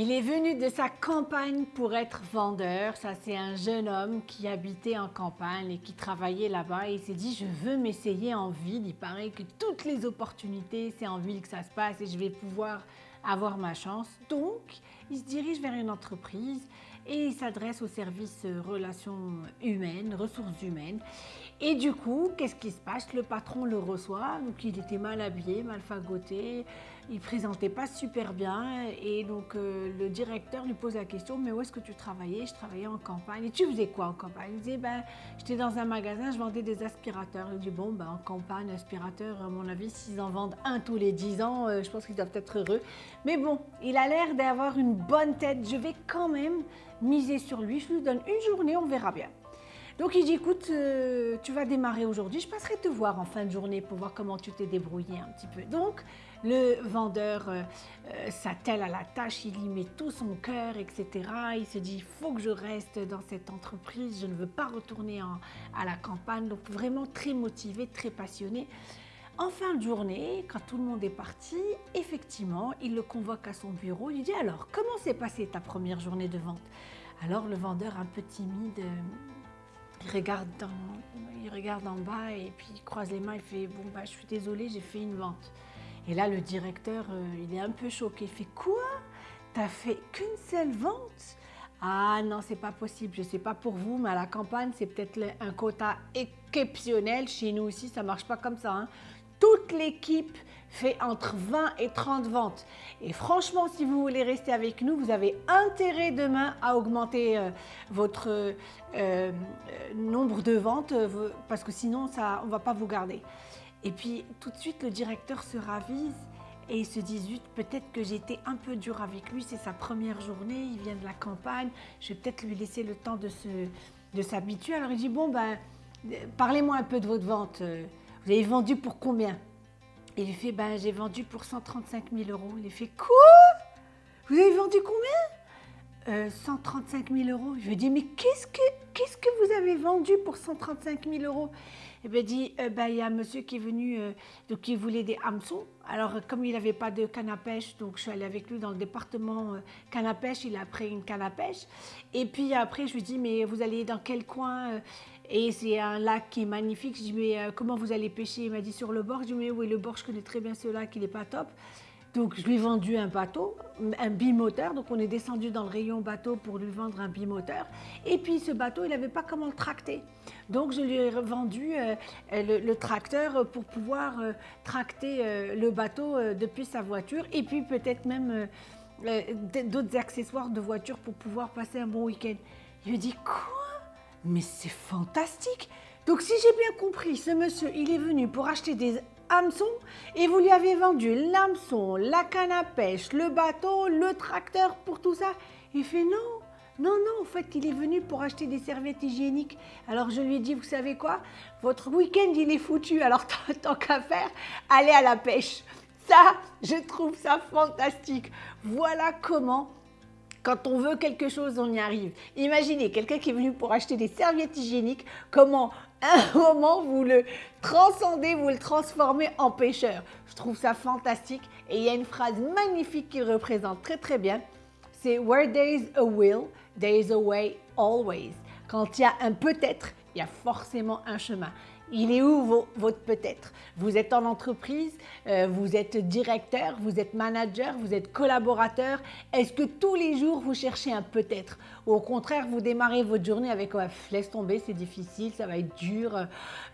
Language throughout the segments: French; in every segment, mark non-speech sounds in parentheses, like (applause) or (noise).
Il est venu de sa campagne pour être vendeur. Ça, c'est un jeune homme qui habitait en campagne et qui travaillait là-bas. il s'est dit, je veux m'essayer en ville. Il paraît que toutes les opportunités, c'est en ville que ça se passe et je vais pouvoir avoir ma chance. Donc, il se dirige vers une entreprise et il s'adresse au service relations humaines, ressources humaines. Et du coup, qu'est-ce qui se passe? Le patron le reçoit, donc il était mal habillé, mal fagoté, il présentait pas super bien et donc euh, le directeur lui pose la question mais où est-ce que tu travaillais? Je travaillais en campagne. Et tu faisais quoi en campagne? Il disait ben j'étais dans un magasin, je vendais des aspirateurs. Il dit bon ben en campagne aspirateur à mon avis s'ils en vendent un tous les 10 ans, euh, je pense qu'ils doivent être heureux. Mais bon, il a l'air d'avoir une bonne tête. Je vais quand même miser sur lui. Je lui donne une journée, on verra bien. Donc il dit, écoute, euh, tu vas démarrer aujourd'hui, je passerai te voir en fin de journée pour voir comment tu t'es débrouillé un petit peu. Donc le vendeur euh, euh, s'attelle à la tâche, il y met tout son cœur, etc. Il se dit, il faut que je reste dans cette entreprise, je ne veux pas retourner à la campagne. Donc vraiment très motivé, très passionné. En fin de journée, quand tout le monde est parti, effectivement, il le convoque à son bureau. Il dit alors, comment s'est passée ta première journée de vente? Alors le vendeur, un peu timide, il regarde, en bas et puis il croise les mains, il fait « bon bah je suis désolé, j'ai fait une vente ». Et là le directeur, euh, il est un peu choqué, il fait « quoi? T'as fait qu'une seule vente ?» Ah non, c'est pas possible, je sais pas pour vous, mais à la campagne, c'est peut-être un quota exceptionnel. Chez nous aussi, ça marche pas comme ça. Hein. Toute l'équipe fait entre 20 et 30 ventes. Et franchement, si vous voulez rester avec nous, vous avez intérêt demain à augmenter euh, votre euh, euh, nombre de ventes parce que sinon, on ne va pas vous garder. Et puis, tout de suite, le directeur se ravise et il se dit, peut-être que été un peu dur avec lui, c'est sa première journée, il vient de la campagne, je vais peut-être lui laisser le temps de s'habituer. Alors il dit, bon, ben, parlez-moi un peu de votre vente. Vous avez vendu pour combien? Il lui fait, ben, j'ai vendu pour 135 000 euros. Il lui fait, quoi? Vous avez vendu combien? 135 euh, 000 euros. Je lui dis, mais qu'est-ce que, vous avez vendu pour 135 000 euros? Et bien, dit, euh, ben, il y a un monsieur qui est venu, euh, donc qui voulait des hameçons. Alors, comme il n'avait pas de canne à pêche, donc je suis allée avec lui dans le département canne à pêche, il a pris une canne à pêche. Et puis après, je lui dis, mais vous allez dans quel coin et c'est un lac qui est magnifique. Je dis, mais euh, comment vous allez pêcher? Il m'a dit, sur le bord. Je dis, mais oui, le bord, je connais très bien ce lac, il n'est pas top. Donc, je lui ai vendu un bateau, un bimoteur. Donc, on est descendu dans le rayon bateau pour lui vendre un bimoteur. Et puis, ce bateau, il n'avait pas comment le tracter. Donc, je lui ai vendu euh, le, tracteur pour pouvoir euh, tracter le bateau depuis sa voiture. Et puis, peut-être même d'autres accessoires de voiture pour pouvoir passer un bon week-end. Il me dit, quoi? Mais c'est fantastique Donc si j'ai bien compris, ce monsieur, il est venu pour acheter des hameçons et vous lui avez vendu l'hameçon, la canne à pêche, le bateau, le tracteur pour tout ça. Il fait non, non, non, en fait, il est venu pour acheter des serviettes hygiéniques. Alors je lui ai dit, vous savez quoi? Votre week-end, il est foutu, alors (laughs) tant qu'à faire, allez à la pêche. Ça, je trouve ça fantastique. Voilà comment quand on veut quelque chose, on y arrive. Imaginez quelqu'un qui est venu pour acheter des serviettes hygiéniques, comment un moment vous le transcendez, vous le transformez en pêcheur. Je trouve ça fantastique et il y a une phrase magnifique qui représente très très bien. C'est « Where there is a will, there is a way always ». Quand il y a un peut-être, il y a forcément un chemin. Il est où votre peut-être? Vous êtes en entreprise, euh, vous êtes directeur, vous êtes manager, vous êtes collaborateur. Est-ce que tous les jours vous cherchez un peut-être? Ou au contraire, vous démarrez votre journée avec laisse tomber, c'est difficile, ça va être dur,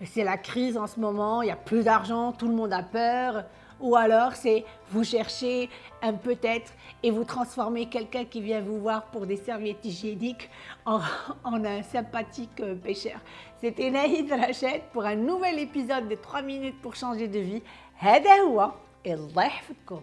c'est la crise en ce moment, il y a plus d'argent, tout le monde a peur. Ou alors, c'est vous cherchez un peut-être et vous transformez quelqu'un qui vient vous voir pour des serviettes hygiéniques en, (laughs) un sympathique euh, pêcheur. C'était Naïd Rachid pour un nouvel épisode de 3 minutes pour changer de vie. هذا هو الله يحفظكم